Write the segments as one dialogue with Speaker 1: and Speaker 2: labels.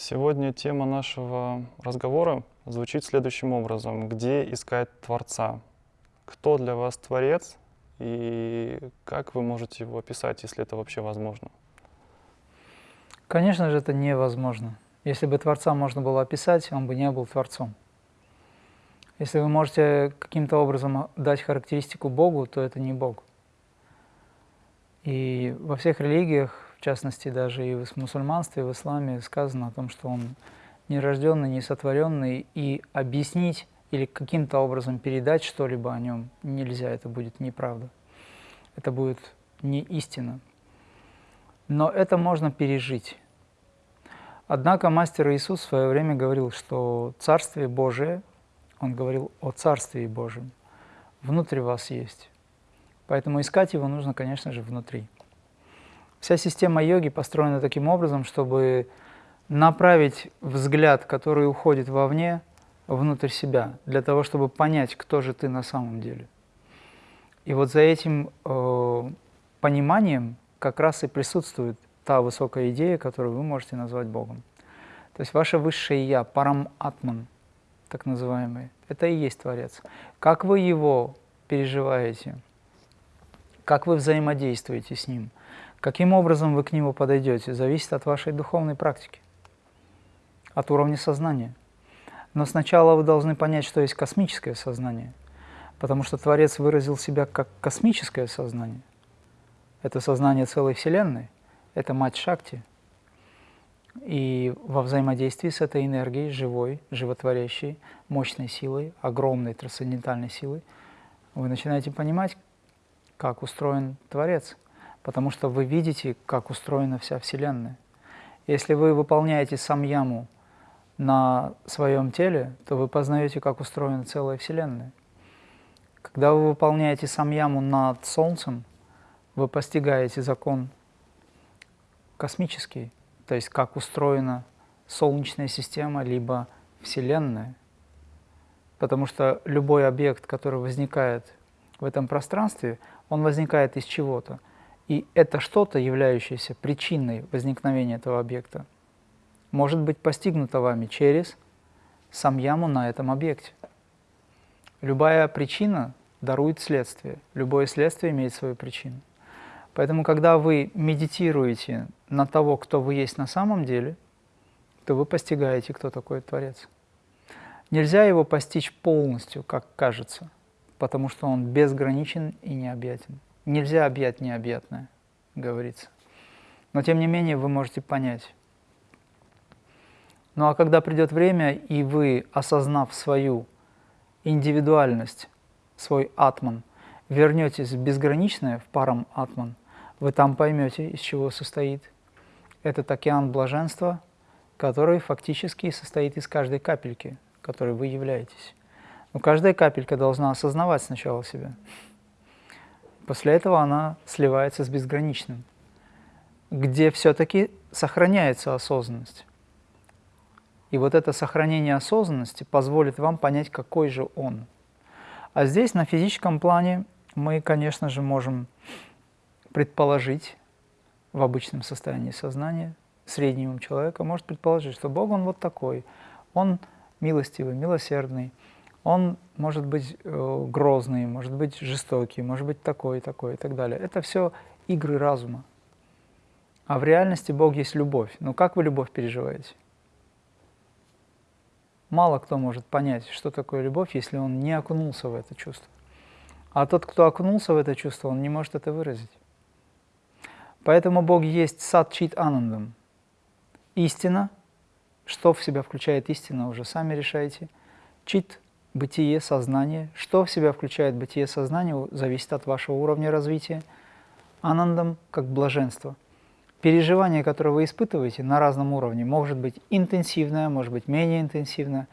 Speaker 1: Сегодня тема нашего разговора звучит следующим образом. Где искать Творца? Кто для вас Творец и как вы можете его описать, если это вообще возможно?
Speaker 2: Конечно же, это невозможно. Если бы Творца можно было описать, он бы не был Творцом. Если вы можете каким-то образом дать характеристику Богу, то это не Бог. И во всех религиях в частности, даже и в мусульманстве, и в исламе сказано о том, что он нерожденный, несотворенный, и объяснить или каким-то образом передать что-либо о нем нельзя, это будет неправда. Это будет не истина. Но это можно пережить. Однако мастер Иисус в свое время говорил, что Царствие Божие, он говорил о Царстве Божьем, внутри вас есть. Поэтому искать его нужно, конечно же, внутри. Вся система йоги построена таким образом, чтобы направить взгляд, который уходит вовне, внутрь себя, для того, чтобы понять, кто же ты на самом деле. И вот за этим э, пониманием как раз и присутствует та высокая идея, которую вы можете назвать Богом. То есть ваше высшее Я, парам атман, так называемый, это и есть Творец. Как вы его переживаете, как вы взаимодействуете с ним – Каким образом вы к нему подойдете, зависит от вашей духовной практики, от уровня сознания. Но сначала вы должны понять, что есть космическое сознание, потому что Творец выразил себя как космическое сознание. Это сознание целой Вселенной, это мать Шакти. И во взаимодействии с этой энергией, живой, животворящей, мощной силой, огромной трансцендентальной силой, вы начинаете понимать, как устроен Творец – потому что вы видите, как устроена вся Вселенная. Если вы выполняете самьяму на своем теле, то вы познаете, как устроена целая Вселенная. Когда вы выполняете самьяму над Солнцем, вы постигаете закон космический, то есть как устроена Солнечная система, либо Вселенная. Потому что любой объект, который возникает в этом пространстве, он возникает из чего-то. И это что-то, являющееся причиной возникновения этого объекта, может быть постигнуто вами через самьяму на этом объекте. Любая причина дарует следствие, любое следствие имеет свою причину. Поэтому, когда вы медитируете на того, кто вы есть на самом деле, то вы постигаете, кто такой Творец. Нельзя его постичь полностью, как кажется, потому что он безграничен и необъятен. Нельзя объять необъятное, говорится. Но тем не менее вы можете понять. Ну а когда придет время, и вы, осознав свою индивидуальность, свой атман, вернетесь в безграничное, в парам атман, вы там поймете, из чего состоит этот океан блаженства, который фактически состоит из каждой капельки, которой вы являетесь. Но каждая капелька должна осознавать сначала себя. После этого она сливается с безграничным, где все-таки сохраняется осознанность. И вот это сохранение осознанности позволит вам понять, какой же он. А здесь, на физическом плане, мы, конечно же, можем предположить в обычном состоянии сознания, средний ум человека может предположить, что Бог, Он вот такой, Он милостивый, милосердный, он может быть э, грозный, может быть жестокий, может быть такой, такой и так далее. Это все игры разума. А в реальности Бог есть любовь. Но как вы любовь переживаете? Мало кто может понять, что такое любовь, если он не окунулся в это чувство. А тот, кто окунулся в это чувство, он не может это выразить. Поэтому Бог есть сад чит анандам. Истина, что в себя включает истина, уже сами решаете. Чит бытие сознания. Что в себя включает бытие сознания, зависит от вашего уровня развития. Анандам как блаженство. Переживание, которое вы испытываете на разном уровне, может быть интенсивное, может быть менее интенсивное,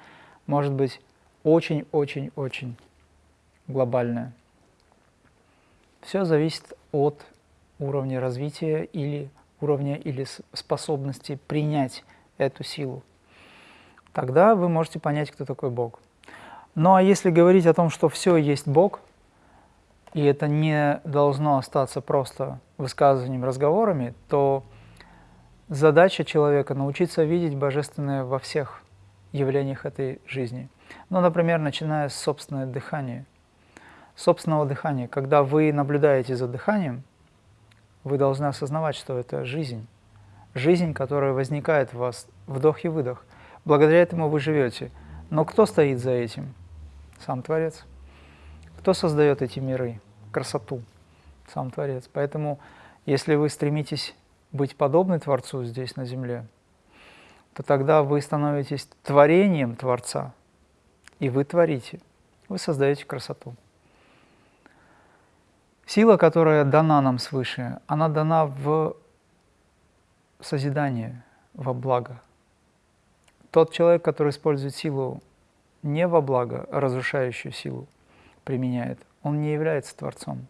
Speaker 2: может быть очень-очень-очень глобальное. Все зависит от уровня развития или уровня или способности принять эту силу. Тогда вы можете понять, кто такой Бог. Ну а если говорить о том, что все есть Бог, и это не должно остаться просто высказыванием, разговорами, то Задача человека – научиться видеть Божественное во всех явлениях этой жизни. Ну, например, начиная с собственного дыхания. Собственного дыхания. Когда вы наблюдаете за дыханием, вы должны осознавать, что это жизнь. Жизнь, которая возникает в вас, вдох и выдох. Благодаря этому вы живете. Но кто стоит за этим? Сам Творец. Кто создает эти миры, красоту? Сам Творец. Поэтому, если вы стремитесь быть подобны Творцу здесь на земле, то тогда вы становитесь творением Творца, и вы творите, вы создаете красоту. Сила, которая дана нам свыше, она дана в созидание, во благо. Тот человек, который использует силу не во благо, а разрушающую силу применяет, он не является Творцом,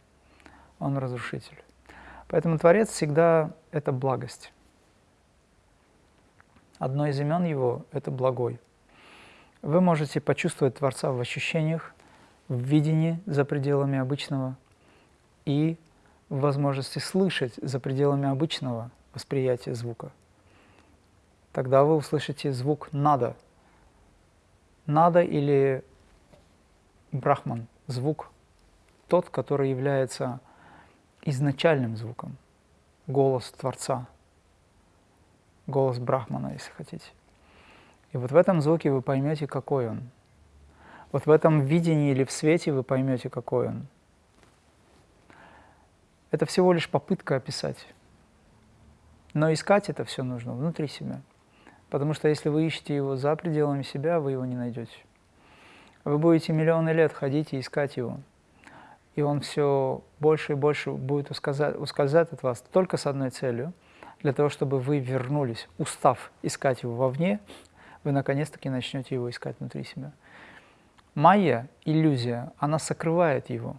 Speaker 2: он разрушитель. Поэтому Творец всегда – это благость. Одно из имен его – это благой. Вы можете почувствовать Творца в ощущениях, в видении за пределами обычного и в возможности слышать за пределами обычного восприятия звука. Тогда вы услышите звук «надо». «Надо» или «брахман» – звук тот, который является изначальным звуком, голос Творца – голос Брахмана, если хотите. И вот в этом звуке вы поймете, какой он. Вот в этом видении или в свете вы поймете, какой он. Это всего лишь попытка описать. Но искать это все нужно внутри себя. Потому что если вы ищете его за пределами себя, вы его не найдете. Вы будете миллионы лет ходить и искать его. И он все больше и больше будет ускользать, от вас только с одной целью – для того, чтобы вы вернулись, устав искать его вовне, вы наконец-таки начнете его искать внутри себя. Майя, иллюзия, она сокрывает его.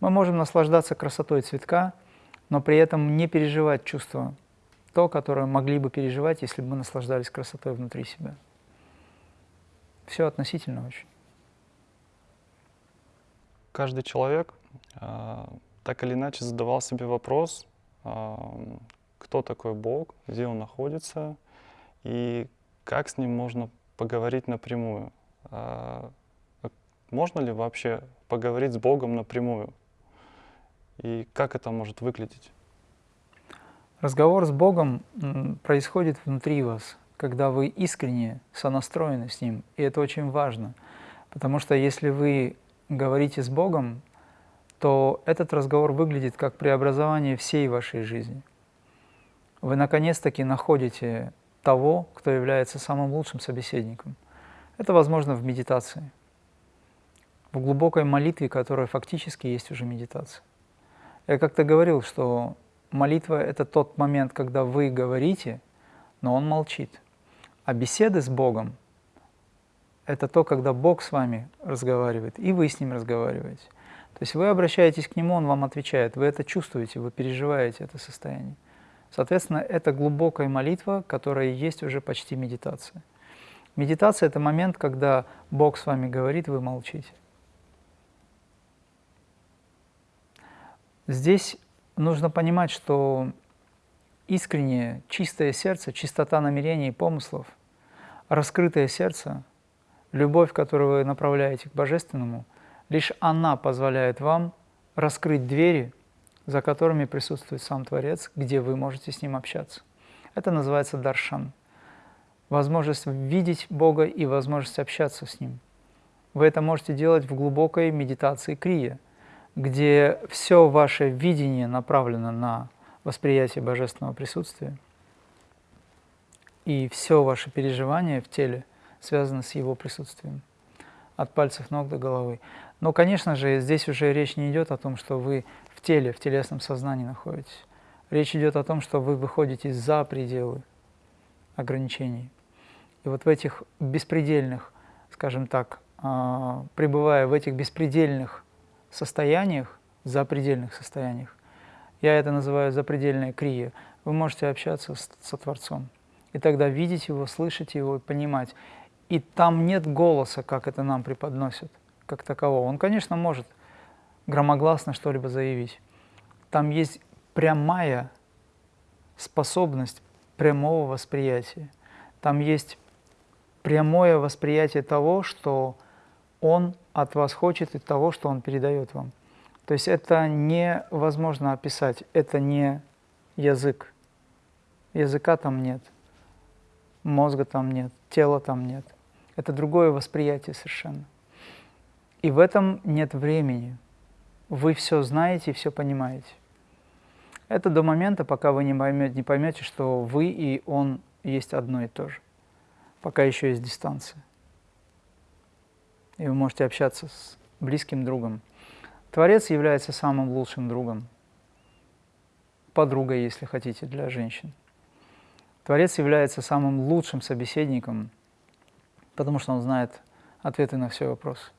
Speaker 2: Мы можем наслаждаться красотой цветка, но при этом не переживать чувство, то, которое могли бы переживать, если бы мы наслаждались красотой внутри себя. Все относительно очень.
Speaker 1: Каждый человек э, так или иначе задавал себе вопрос, э, кто такой Бог, где он находится и как с ним можно поговорить напрямую. А, можно ли вообще поговорить с Богом напрямую? И как это может выглядеть?
Speaker 2: Разговор с Богом происходит внутри вас, когда вы искренне сонастроены с Ним. И это очень важно, потому что если вы говорите с Богом, то этот разговор выглядит как преобразование всей вашей жизни – вы наконец-таки находите того, кто является самым лучшим собеседником. Это возможно в медитации, в глубокой молитве, которая фактически есть уже медитация. Я как-то говорил, что молитва – это тот момент, когда вы говорите, но он молчит. А беседы с Богом – это то, когда Бог с вами разговаривает, и вы с Ним разговариваете. То есть вы обращаетесь к Нему, Он вам отвечает, вы это чувствуете, вы переживаете это состояние. Соответственно, это глубокая молитва, которая есть уже почти медитация. Медитация – это момент, когда Бог с вами говорит, вы молчите. Здесь нужно понимать, что искреннее, чистое сердце, чистота намерений и помыслов, раскрытое сердце, любовь, которую вы направляете к Божественному, лишь она позволяет вам раскрыть двери за которыми присутствует сам Творец, где вы можете с Ним общаться. Это называется даршан. Возможность видеть Бога и возможность общаться с Ним. Вы это можете делать в глубокой медитации крия, где все ваше видение направлено на восприятие божественного присутствия, и все ваше переживание в теле связано с его присутствием, от пальцев ног до головы. Но, конечно же, здесь уже речь не идет о том, что вы теле, в телесном сознании находитесь. Речь идет о том, что вы выходите за пределы ограничений. И вот в этих беспредельных, скажем так, а, пребывая в этих беспредельных состояниях, запредельных состояниях, я это называю запредельная крия, вы можете общаться с, со Творцом. И тогда видеть Его, слышать Его и понимать. И там нет голоса, как это нам преподносят, как такового. Он, конечно, может – громогласно что-либо заявить. Там есть прямая способность прямого восприятия. Там есть прямое восприятие того, что Он от вас хочет и того, что Он передает вам. То есть это невозможно описать, это не язык. Языка там нет, мозга там нет, тела там нет. Это другое восприятие совершенно. И в этом нет времени. Вы все знаете и все понимаете. Это до момента, пока вы не поймете, не поймете, что вы и он есть одно и то же. Пока еще есть дистанция. И вы можете общаться с близким другом. Творец является самым лучшим другом, подругой, если хотите, для женщин. Творец является самым лучшим собеседником, потому что он знает ответы на все вопросы.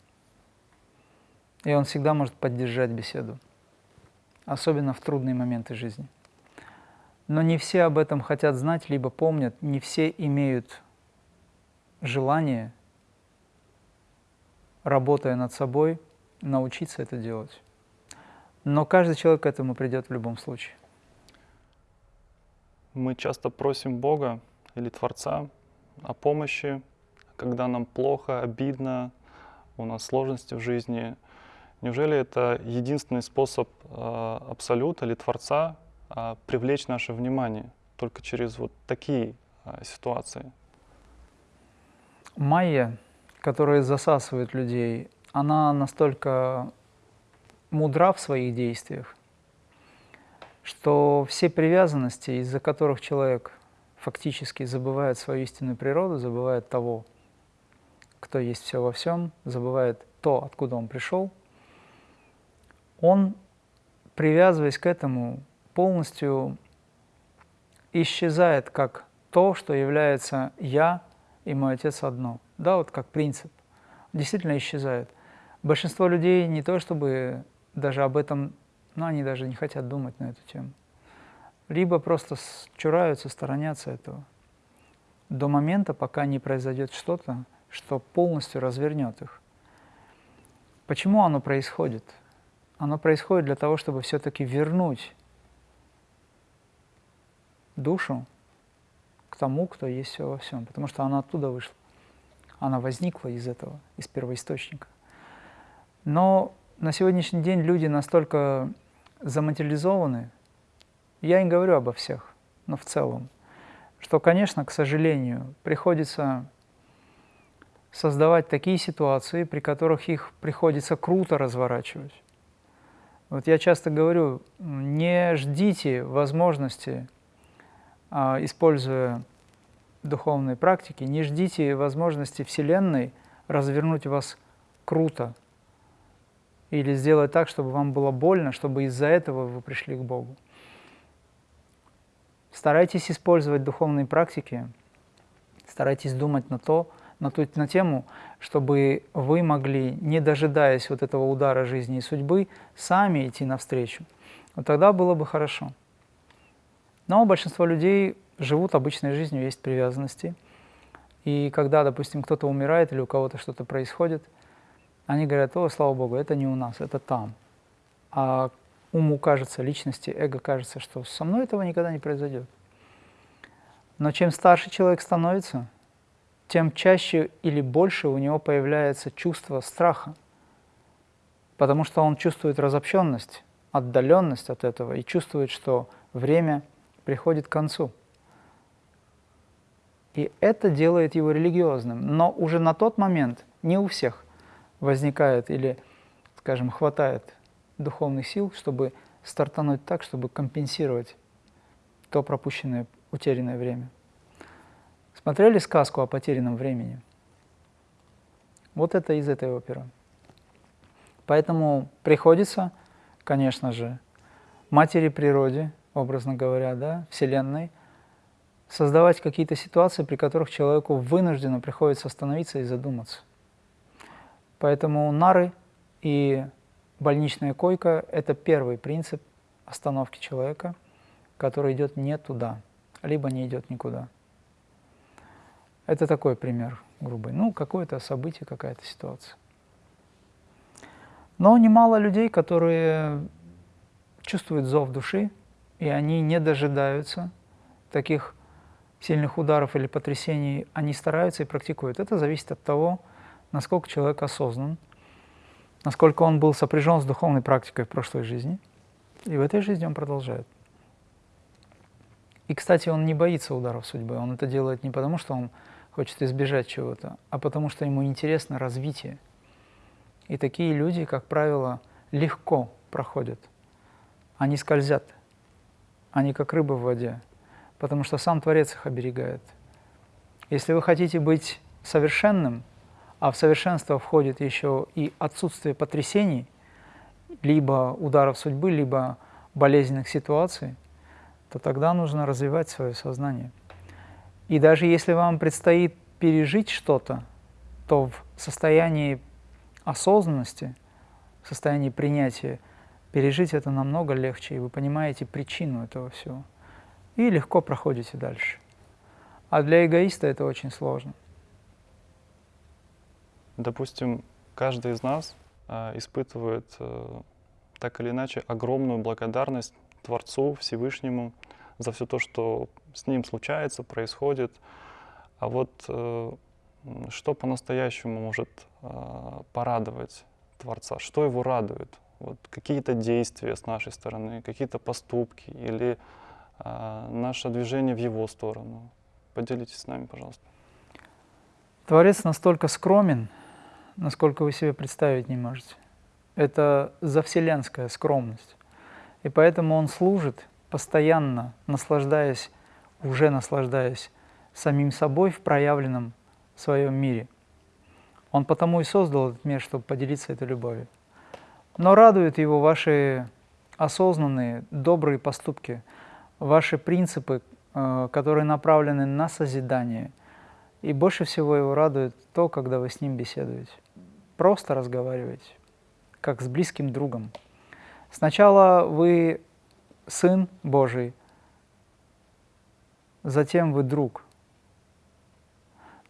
Speaker 2: И он всегда может поддержать беседу, особенно в трудные моменты жизни. Но не все об этом хотят знать, либо помнят, не все имеют желание, работая над собой, научиться это делать. Но каждый человек к этому придет в любом случае.
Speaker 1: Мы часто просим Бога или Творца о помощи, когда нам плохо, обидно, у нас сложности в жизни. Неужели это единственный способ э, Абсолюта или Творца э, привлечь наше внимание только через вот такие э, ситуации?
Speaker 2: Майя, которая засасывает людей, она настолько мудра в своих действиях, что все привязанности, из-за которых человек фактически забывает свою истинную природу, забывает того, кто есть все во всем, забывает то, откуда он пришел, он, привязываясь к этому, полностью исчезает как то, что является «я» и «мой отец одно». Да, вот как принцип. Действительно исчезает. Большинство людей не то чтобы даже об этом, ну, они даже не хотят думать на эту тему. Либо просто чураются, сторонятся этого. До момента, пока не произойдет что-то, что полностью развернет их. Почему оно происходит? Оно происходит для того, чтобы все-таки вернуть душу к тому, кто есть все во всем, потому что она оттуда вышла. Она возникла из этого, из первоисточника. Но на сегодняшний день люди настолько заматериализованы, я не говорю обо всех, но в целом, что, конечно, к сожалению, приходится создавать такие ситуации, при которых их приходится круто разворачивать. Вот я часто говорю, не ждите возможности, а, используя духовные практики, не ждите возможности Вселенной развернуть вас круто, или сделать так, чтобы вам было больно, чтобы из-за этого вы пришли к Богу. Старайтесь использовать духовные практики, старайтесь думать на то, на ту на тему, чтобы вы могли, не дожидаясь вот этого удара жизни и судьбы, сами идти навстречу. Вот тогда было бы хорошо. Но большинство людей живут обычной жизнью, есть привязанности. И когда, допустим, кто-то умирает или у кого-то что-то происходит – они говорят, о, слава Богу, это не у нас, это там. А уму кажется, личности, эго кажется, что со мной этого никогда не произойдет. Но чем старше человек становится, тем чаще или больше у него появляется чувство страха, потому что он чувствует разобщенность, отдаленность от этого и чувствует, что время приходит к концу. И это делает его религиозным. Но уже на тот момент, не у всех, возникает или, скажем, хватает духовных сил, чтобы стартануть так, чтобы компенсировать то пропущенное, утерянное время. Смотрели сказку о потерянном времени? Вот это из этой оперы. Поэтому приходится, конечно же, матери природе, образно говоря, да, Вселенной, создавать какие-то ситуации, при которых человеку вынужденно приходится остановиться и задуматься. Поэтому нары и больничная койка – это первый принцип остановки человека, который идет не туда, либо не идет никуда. Это такой пример грубый. Ну, какое-то событие, какая-то ситуация. Но немало людей, которые чувствуют зов души, и они не дожидаются таких сильных ударов или потрясений они стараются и практикуют. Это зависит от того, насколько человек осознан, насколько он был сопряжен с духовной практикой в прошлой жизни, и в этой жизни он продолжает. И, кстати, он не боится ударов судьбы, он это делает не потому, что он хочет избежать чего-то, а потому что ему интересно развитие. И такие люди, как правило, легко проходят. Они скользят, они как рыбы в воде, потому что сам Творец их оберегает. Если вы хотите быть совершенным, а в совершенство входит еще и отсутствие потрясений, либо ударов судьбы, либо болезненных ситуаций, то тогда нужно развивать свое сознание. И даже если вам предстоит пережить что-то, то в состоянии осознанности, в состоянии принятия, пережить это намного легче, и вы понимаете причину этого всего. И легко проходите дальше. А для эгоиста это очень сложно.
Speaker 1: Допустим, каждый из нас э, испытывает э, так или иначе огромную благодарность Творцу, Всевышнему за все то, что с ним случается, происходит. А вот э, что по-настоящему может э, порадовать Творца? Что его радует? Вот какие-то действия с нашей стороны, какие-то поступки или э, наше движение в его сторону? Поделитесь с нами, пожалуйста.
Speaker 2: Творец настолько скромен, насколько вы себе представить не можете. Это завселенская скромность. И поэтому он служит постоянно, наслаждаясь, уже наслаждаясь самим собой в проявленном своем мире. Он потому и создал этот мир, чтобы поделиться этой любовью. Но радуют его ваши осознанные, добрые поступки, ваши принципы, э, которые направлены на созидание. И больше всего его радует то, когда вы с ним беседуете просто разговаривать, как с близким другом. Сначала вы Сын Божий, затем вы друг.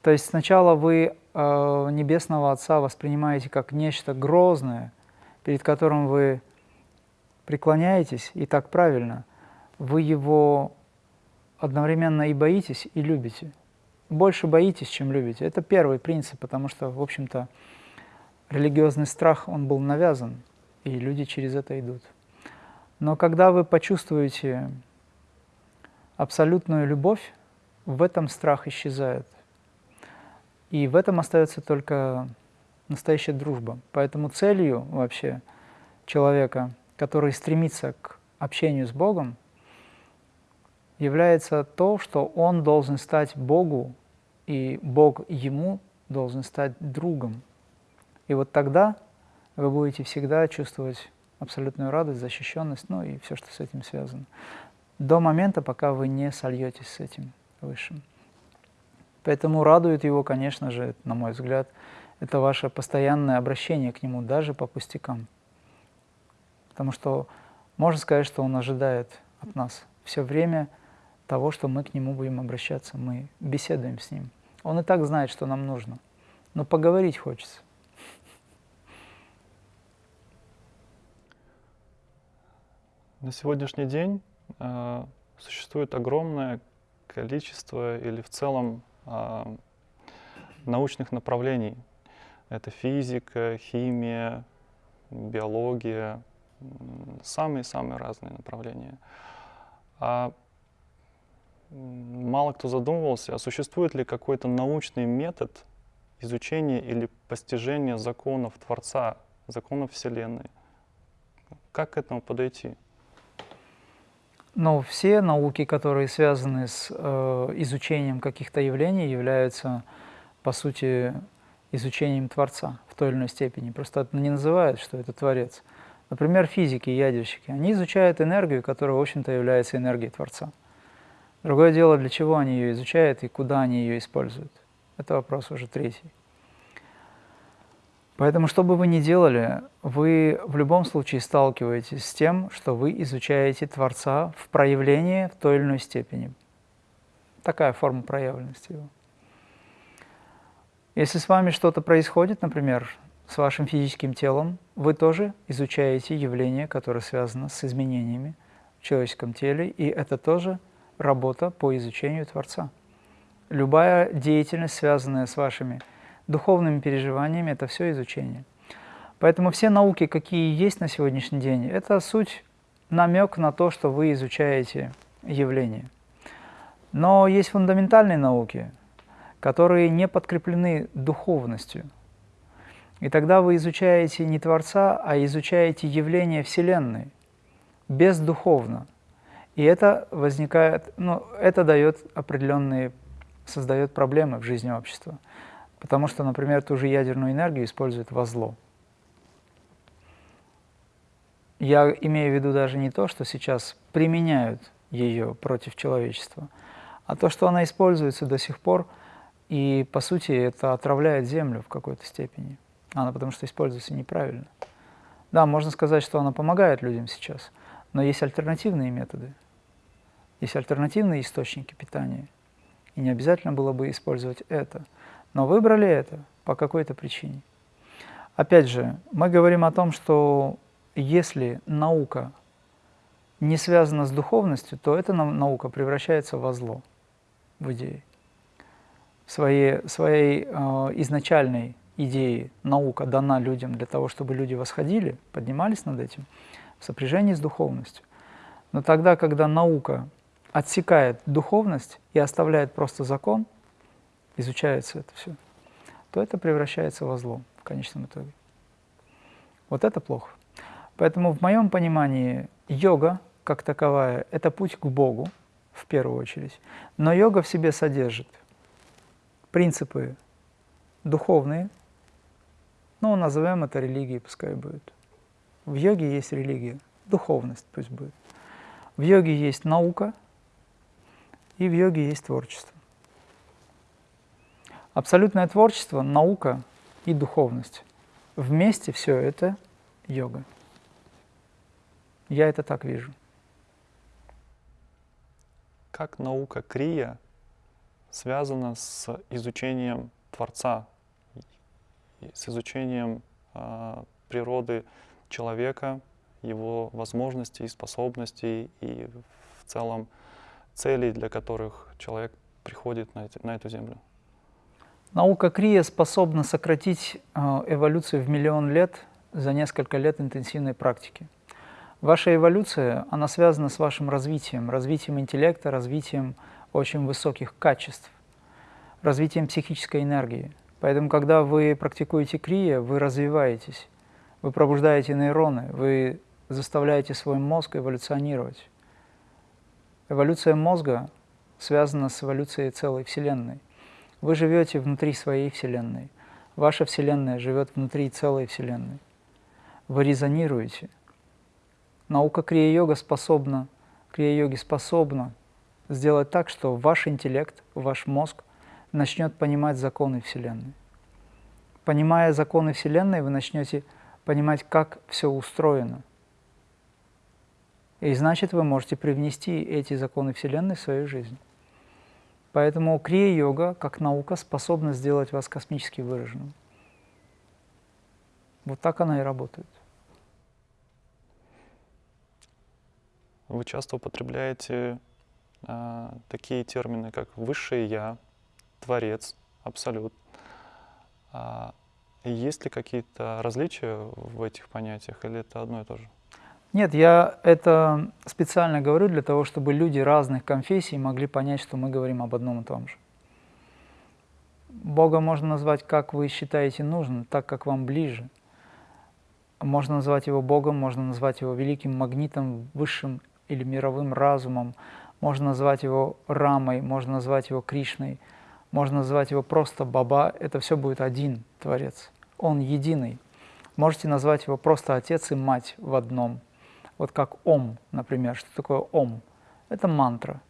Speaker 2: То есть сначала вы э, Небесного Отца воспринимаете как нечто грозное, перед которым вы преклоняетесь, и так правильно. Вы Его одновременно и боитесь, и любите. Больше боитесь, чем любите. Это первый принцип, потому что, в общем-то, религиозный страх, он был навязан, и люди через это идут. Но когда вы почувствуете абсолютную любовь, в этом страх исчезает. И в этом остается только настоящая дружба. Поэтому целью вообще человека, который стремится к общению с Богом, является то, что он должен стать Богу, и Бог ему должен стать другом. И вот тогда вы будете всегда чувствовать абсолютную радость, защищенность, ну и все, что с этим связано. До момента, пока вы не сольетесь с этим Высшим. Поэтому радует его, конечно же, на мой взгляд, это ваше постоянное обращение к нему, даже по пустякам. Потому что можно сказать, что он ожидает от нас все время того, что мы к нему будем обращаться, мы беседуем с ним. Он и так знает, что нам нужно, но поговорить хочется.
Speaker 1: На сегодняшний день э, существует огромное количество или в целом э, научных направлений. Это физика, химия, биология, самые-самые разные направления. А мало кто задумывался, а существует ли какой-то научный метод изучения или постижения законов Творца, законов Вселенной? Как к этому подойти?
Speaker 2: Но все науки, которые связаны с э, изучением каких-то явлений, являются, по сути, изучением Творца в той или иной степени. Просто это не называют, что это Творец. Например, физики, ядерщики, они изучают энергию, которая, в общем-то, является энергией Творца. Другое дело, для чего они ее изучают и куда они ее используют. Это вопрос уже третий. Поэтому, что бы вы ни делали, вы в любом случае сталкиваетесь с тем, что вы изучаете Творца в проявлении в той или иной степени. Такая форма проявленности его. Если с вами что-то происходит, например, с вашим физическим телом, вы тоже изучаете явление, которое связано с изменениями в человеческом теле, и это тоже работа по изучению Творца. любая деятельность, связанная с вашими духовными переживаниями, это все изучение. Поэтому все науки, какие есть на сегодняшний день, это суть намек на то, что вы изучаете явление. Но есть фундаментальные науки, которые не подкреплены духовностью. И тогда вы изучаете не Творца, а изучаете явление Вселенной, бездуховно. И это возникает, ну, это дает определенные, создает проблемы в жизни общества. Потому что, например, ту же ядерную энергию используют во зло. Я имею в виду даже не то, что сейчас применяют ее против человечества, а то, что она используется до сих пор, и, по сути, это отравляет Землю в какой-то степени. Она потому что используется неправильно. Да, можно сказать, что она помогает людям сейчас, но есть альтернативные методы, есть альтернативные источники питания, и не обязательно было бы использовать это. Но выбрали это по какой-то причине. Опять же, мы говорим о том, что если наука не связана с духовностью, то эта наука превращается во зло, в идее. Своей, своей э, изначальной идеи наука дана людям для того, чтобы люди восходили, поднимались над этим, сопряжении с духовностью. Но тогда, когда наука отсекает духовность и оставляет просто закон, изучается это все, то это превращается во зло в конечном итоге. Вот это плохо. Поэтому в моем понимании йога, как таковая, это путь к Богу, в первую очередь. Но йога в себе содержит принципы духовные, ну, назовем это религией, пускай будет. В йоге есть религия, духовность пусть будет. В йоге есть наука, и в йоге есть творчество. Абсолютное творчество, наука и духовность. Вместе все это йога. Я это так вижу.
Speaker 1: Как наука крия связана с изучением Творца, с изучением э, природы человека, его возможностей, способностей и в целом целей, для которых человек приходит на, эти, на эту землю?
Speaker 2: Наука Крия способна сократить э, эволюцию в миллион лет за несколько лет интенсивной практики. Ваша эволюция, она связана с вашим развитием, развитием интеллекта, развитием очень высоких качеств, развитием психической энергии. Поэтому, когда вы практикуете крия, вы развиваетесь, вы пробуждаете нейроны, вы заставляете свой мозг эволюционировать. Эволюция мозга связана с эволюцией целой Вселенной. Вы живете внутри своей Вселенной. Ваша Вселенная живет внутри целой Вселенной. Вы резонируете. Наука крия-йога способна, крия-йоги способна сделать так, что ваш интеллект, ваш мозг начнет понимать законы Вселенной. Понимая законы Вселенной, вы начнете понимать, как все устроено – и значит, вы можете привнести эти законы Вселенной в свою жизнь. Поэтому крия-йога, как наука, способна сделать вас космически выраженным. Вот так она и работает.
Speaker 1: Вы часто употребляете э, такие термины, как «высшее я», «творец», «абсолют». А есть ли какие-то различия в этих понятиях или это одно и то же?
Speaker 2: Нет, я это специально говорю для того, чтобы люди разных конфессий могли понять, что мы говорим об одном и том же. Бога можно назвать, как вы считаете нужным, так, как вам ближе. Можно назвать его Богом, можно назвать его великим магнитом, высшим или мировым разумом, можно назвать его Рамой, можно назвать его Кришной, можно назвать его просто Баба, это все будет один Творец, Он единый. Можете назвать его просто Отец и Мать в одном – вот как Ом, например. Что такое Ом? Это мантра.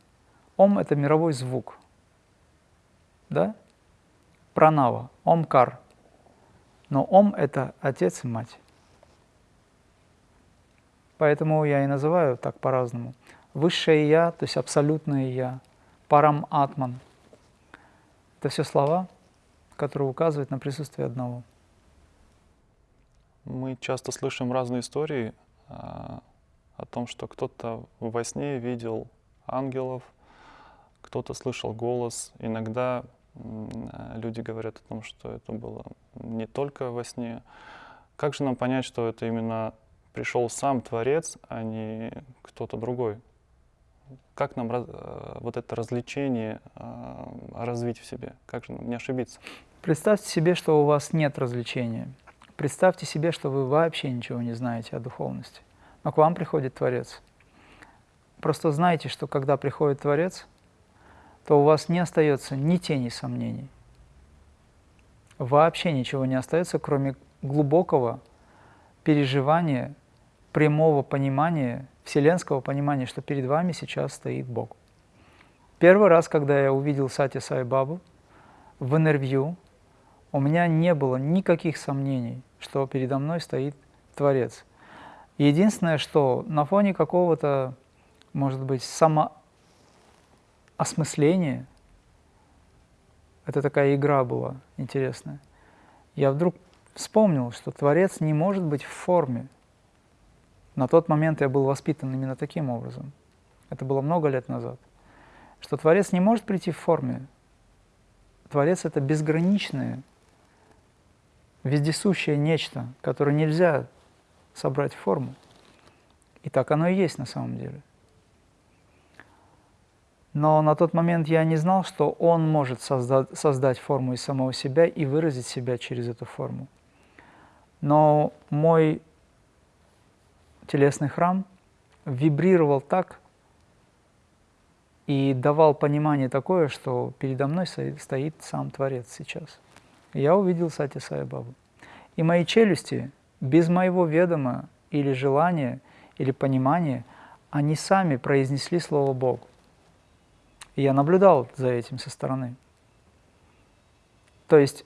Speaker 2: Ом – это мировой звук. Да? Пранава, Омкар. Но Ом – это отец и мать. Поэтому я и называю так по-разному. Высшее Я, то есть абсолютное Я, Парам Атман. Это все слова, которые указывают на присутствие одного.
Speaker 1: Мы часто слышим разные истории а, о том, что кто-то во сне видел ангелов, кто-то слышал голос. Иногда люди говорят о том, что это было не только во сне. Как же нам понять, что это именно пришел сам Творец, а не кто-то другой? Как нам э, вот это развлечение э, развить в себе? Как же нам не ошибиться?
Speaker 2: Представьте себе, что у вас нет развлечения. Представьте себе, что вы вообще ничего не знаете о духовности. Но к вам приходит Творец. Просто знайте, что когда приходит Творец, то у вас не остается ни тени сомнений. Вообще ничего не остается, кроме глубокого переживания, прямого понимания, вселенского понимания, что перед вами сейчас стоит Бог. Первый раз, когда я увидел Сати Сай Бабу в интервью, у меня не было никаких сомнений, что передо мной стоит Творец. Единственное, что на фоне какого-то, может быть, самоосмысления, это такая игра была интересная, я вдруг вспомнил, что Творец не может быть в форме. На тот момент я был воспитан именно таким образом. Это было много лет назад. Что Творец не может прийти в форме. Творец — это безграничное вездесущее нечто, которое нельзя собрать в форму. И так оно и есть на самом деле. Но на тот момент я не знал, что он может создать, создать форму из самого себя и выразить себя через эту форму. Но мой телесный храм вибрировал так и давал понимание такое, что передо мной стоит сам Творец сейчас я увидел Сати Сай Бабу. И мои челюсти, без моего ведома или желания, или понимания, они сами произнесли слово Бог. И я наблюдал за этим со стороны. То есть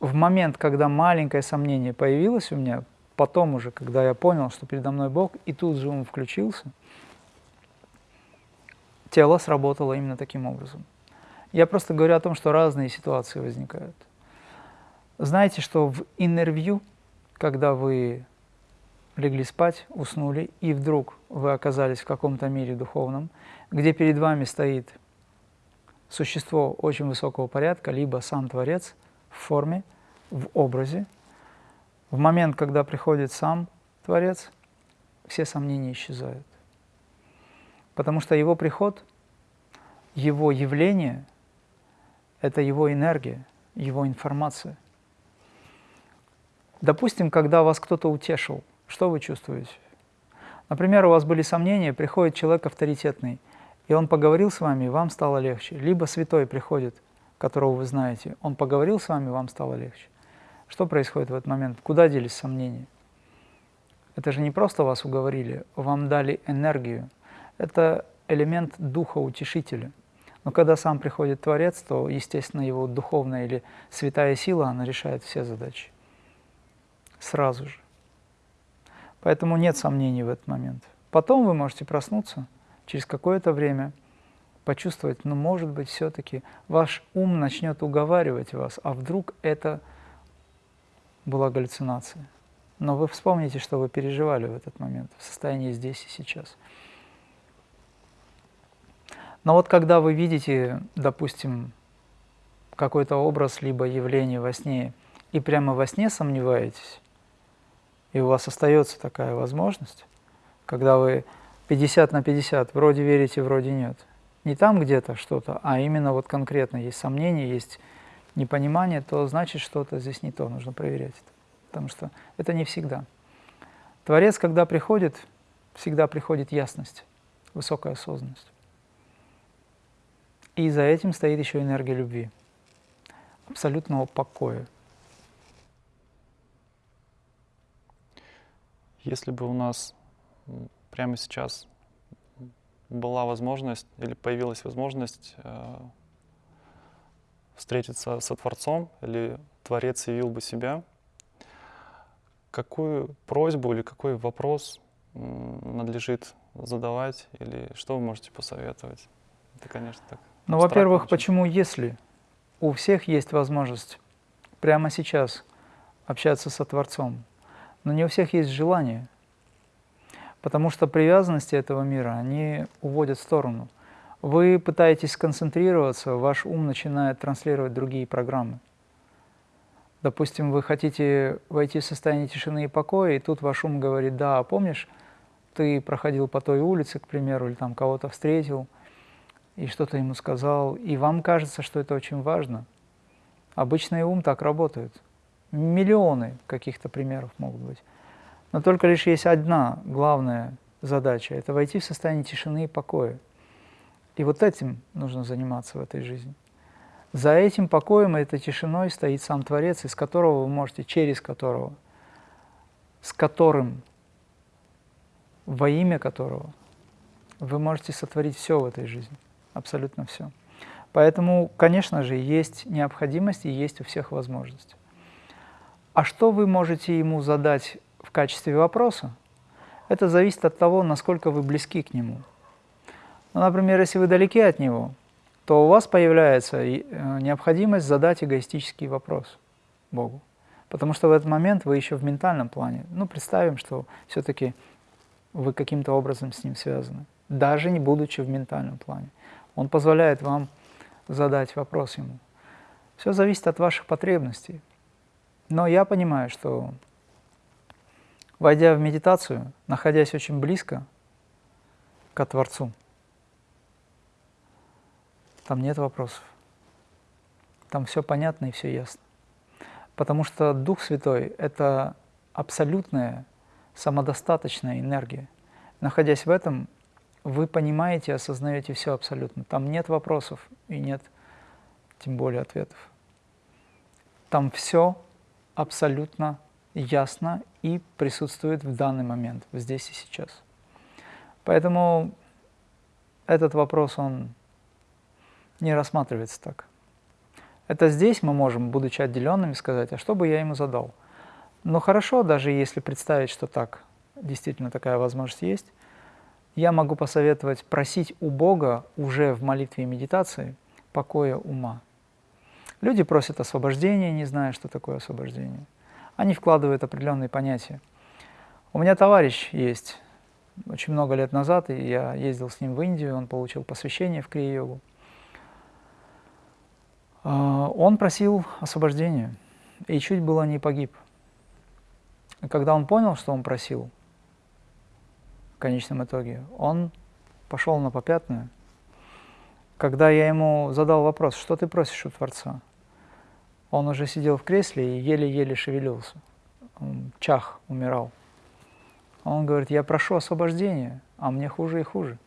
Speaker 2: в момент, когда маленькое сомнение появилось у меня, потом уже, когда я понял, что передо мной Бог, и тут же он включился, тело сработало именно таким образом. Я просто говорю о том, что разные ситуации возникают. Знаете, что в интервью, когда вы легли спать, уснули, и вдруг вы оказались в каком-то мире духовном, где перед вами стоит существо очень высокого порядка, либо сам Творец в форме, в образе, в момент, когда приходит сам Творец, все сомнения исчезают. Потому что его приход, его явление – это его энергия, его информация. Допустим, когда вас кто-то утешил, что вы чувствуете? Например, у вас были сомнения, приходит человек авторитетный, и он поговорил с вами, и вам стало легче. Либо святой приходит, которого вы знаете, он поговорил с вами, вам стало легче. Что происходит в этот момент? Куда делись сомнения? Это же не просто вас уговорили, вам дали энергию. Это элемент духа утешителя. Но когда сам приходит Творец, то, естественно, его духовная или святая сила, она решает все задачи сразу же. Поэтому нет сомнений в этот момент. Потом вы можете проснуться через какое-то время, почувствовать, ну, может быть, все-таки ваш ум начнет уговаривать вас, а вдруг это была галлюцинация. Но вы вспомните, что вы переживали в этот момент, в состоянии здесь и сейчас. Но вот когда вы видите, допустим, какой-то образ либо явление во сне, и прямо во сне сомневаетесь, и у вас остается такая возможность, когда вы 50 на 50, вроде верите, вроде нет. Не там где-то что-то, а именно вот конкретно есть сомнения, есть непонимание, то значит что-то здесь не то, нужно проверять это. Потому что это не всегда. Творец, когда приходит, всегда приходит ясность, высокая осознанность. И за этим стоит еще энергия любви, абсолютного покоя,
Speaker 1: Если бы у нас прямо сейчас была возможность или появилась возможность э, встретиться со Творцом или Творец явил бы себя, какую просьбу или какой вопрос надлежит задавать или что вы можете посоветовать? Это, конечно, так.
Speaker 2: Ну, во-первых, почему если у всех есть возможность прямо сейчас общаться со Творцом, но не у всех есть желание, потому что привязанности этого мира, они уводят в сторону. Вы пытаетесь сконцентрироваться, ваш ум начинает транслировать другие программы. Допустим, вы хотите войти в состояние тишины и покоя, и тут ваш ум говорит, да, помнишь, ты проходил по той улице, к примеру, или там кого-то встретил, и что-то ему сказал, и вам кажется, что это очень важно. Обычный ум так работает. Миллионы каких-то примеров могут быть. Но только лишь есть одна главная задача – это войти в состояние тишины и покоя. И вот этим нужно заниматься в этой жизни. За этим покоем и этой тишиной стоит сам Творец, из которого вы можете, через которого, с которым, во имя которого вы можете сотворить все в этой жизни, абсолютно все. Поэтому, конечно же, есть необходимость и есть у всех возможность. А что вы можете ему задать в качестве вопроса? Это зависит от того, насколько вы близки к нему. Ну, например, если вы далеки от него, то у вас появляется э, необходимость задать эгоистический вопрос Богу. Потому что в этот момент вы еще в ментальном плане. Ну, представим, что все-таки вы каким-то образом с ним связаны, даже не будучи в ментальном плане. Он позволяет вам задать вопрос ему. Все зависит от ваших потребностей. Но я понимаю, что войдя в медитацию, находясь очень близко к Творцу, там нет вопросов. Там все понятно и все ясно. Потому что Дух Святой — это абсолютная самодостаточная энергия. Находясь в этом, вы понимаете, осознаете все абсолютно. Там нет вопросов и нет тем более ответов. Там все абсолютно ясно и присутствует в данный момент, здесь и сейчас. Поэтому этот вопрос, он не рассматривается так. Это здесь мы можем, будучи отделенными, сказать, а что бы я ему задал? Но хорошо, даже если представить, что так, действительно такая возможность есть, я могу посоветовать просить у Бога уже в молитве и медитации покоя ума. Люди просят освобождения, не зная, что такое освобождение. Они вкладывают определенные понятия. У меня товарищ есть, очень много лет назад, и я ездил с ним в Индию, он получил посвящение в крия-йогу. А, он просил освобождения и чуть было не погиб. И когда он понял, что он просил, в конечном итоге, он пошел на попятную. Когда я ему задал вопрос, что ты просишь у Творца, он уже сидел в кресле и еле-еле шевелился. Чах, умирал. Он говорит, я прошу освобождения, а мне хуже и хуже.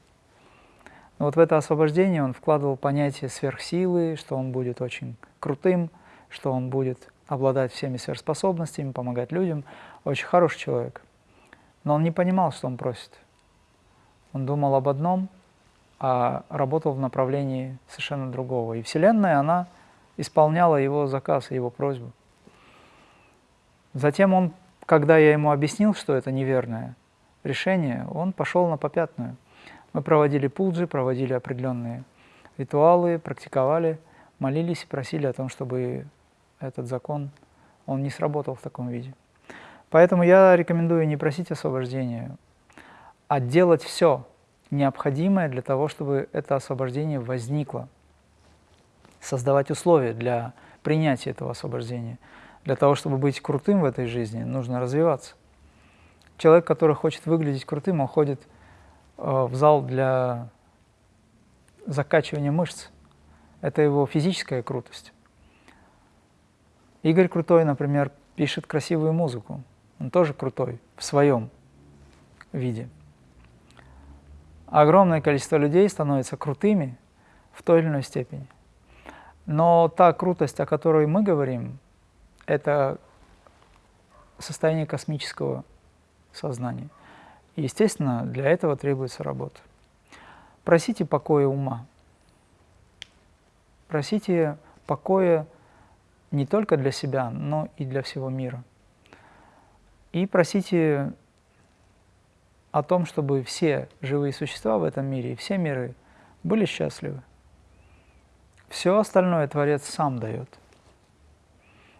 Speaker 2: Но вот в это освобождение он вкладывал понятие сверхсилы, что он будет очень крутым, что он будет обладать всеми сверхспособностями, помогать людям. Очень хороший человек. Но он не понимал, что он просит. Он думал об одном, а работал в направлении совершенно другого. И Вселенная, она исполняла его заказ и его просьбу. Затем он, когда я ему объяснил, что это неверное решение, он пошел на попятную. Мы проводили пуджи, проводили определенные ритуалы, практиковали, молились и просили о том, чтобы этот закон, он не сработал в таком виде. Поэтому я рекомендую не просить освобождения, а делать все необходимое для того, чтобы это освобождение возникло. Создавать условия для принятия этого освобождения. Для того, чтобы быть крутым в этой жизни, нужно развиваться. Человек, который хочет выглядеть крутым, он ходит в зал для закачивания мышц. Это его физическая крутость. Игорь Крутой, например, пишет красивую музыку. Он тоже крутой в своем виде. Огромное количество людей становится крутыми в той или иной степени. Но та крутость, о которой мы говорим, это состояние космического сознания – естественно, для этого требуется работа. Просите покоя ума. Просите покоя не только для себя, но и для всего мира. И просите о том, чтобы все живые существа в этом мире и все миры были счастливы. Все остальное Творец сам дает.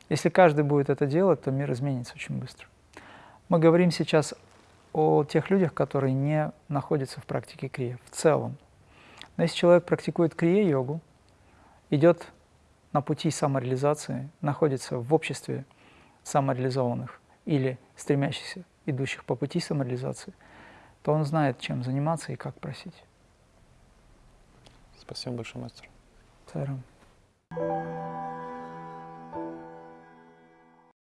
Speaker 2: Если каждый будет это делать, то мир изменится очень быстро. Мы говорим сейчас о тех людях, которые не находятся в практике крия в целом. Но если человек практикует крия-йогу, идет на пути самореализации, находится в обществе самореализованных или стремящихся, идущих по пути самореализации, то он знает, чем заниматься и как просить.
Speaker 1: Спасибо большое, мастер.
Speaker 2: Сарам.